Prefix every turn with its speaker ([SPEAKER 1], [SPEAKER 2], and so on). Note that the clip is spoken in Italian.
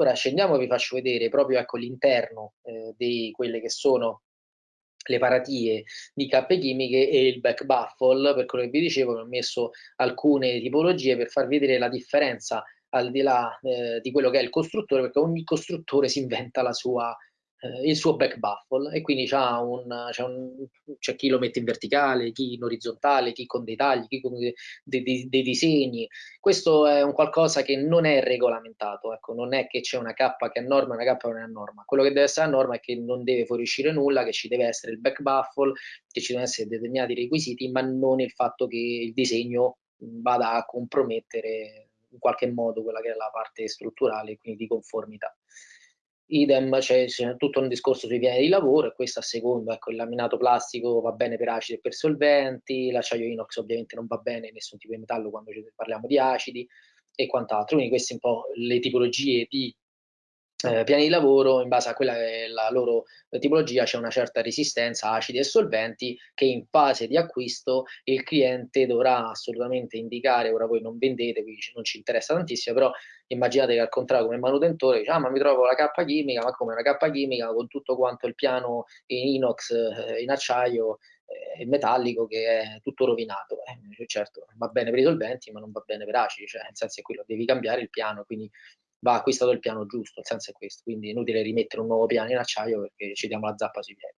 [SPEAKER 1] Ora scendiamo e vi faccio vedere proprio ecco, l'interno eh, di quelle che sono le paratie di cappe chimiche e il back baffle, per quello che vi dicevo, ho messo alcune tipologie per farvi vedere la differenza al di là eh, di quello che è il costruttore, perché ogni costruttore si inventa la sua eh, il suo back baffle e quindi c'è, chi lo mette in verticale, chi in orizzontale, chi con dei tagli, chi con dei, dei, dei disegni. Questo è un qualcosa che non è regolamentato, ecco, non è che c'è una K che è norma e una K che non è norma. Quello che deve essere a norma è che non deve fuoriuscire nulla, che ci deve essere il back baffle, che ci devono essere determinati requisiti, ma non il fatto che il disegno vada a compromettere in qualche modo quella che è la parte strutturale, quindi di conformità idem c'è, tutto un discorso sui piani di lavoro e questo a seconda, ecco, il laminato plastico va bene per acidi e per solventi, l'acciaio inox ovviamente non va bene nessun tipo di metallo quando parliamo di acidi e quant'altro, quindi queste un po' le tipologie di eh, piani di lavoro, in base a quella che è la loro tipologia, c'è una certa resistenza a acidi e solventi che in fase di acquisto il cliente dovrà assolutamente indicare, ora voi non vendete, quindi non ci interessa tantissimo, però immaginate che al contrario come manutentore dice, ah ma mi trovo la cappa chimica, ma come una cappa chimica con tutto quanto il piano in inox, eh, in acciaio, eh, metallico che è tutto rovinato. Eh, certo, va bene per i solventi, ma non va bene per acidi, cioè nel senso che quello devi cambiare il piano, quindi va acquistato il piano giusto, il senso è questo, quindi è inutile rimettere un nuovo piano in acciaio perché ci diamo la zappa sui piedi.